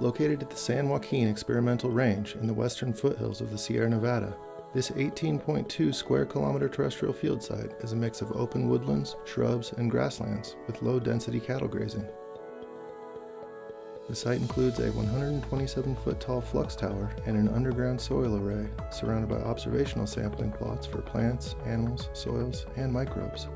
Located at the San Joaquin Experimental Range in the western foothills of the Sierra Nevada, this 18.2 square kilometer terrestrial field site is a mix of open woodlands, shrubs, and grasslands with low density cattle grazing. The site includes a 127 foot tall flux tower and an underground soil array surrounded by observational sampling plots for plants, animals, soils, and microbes.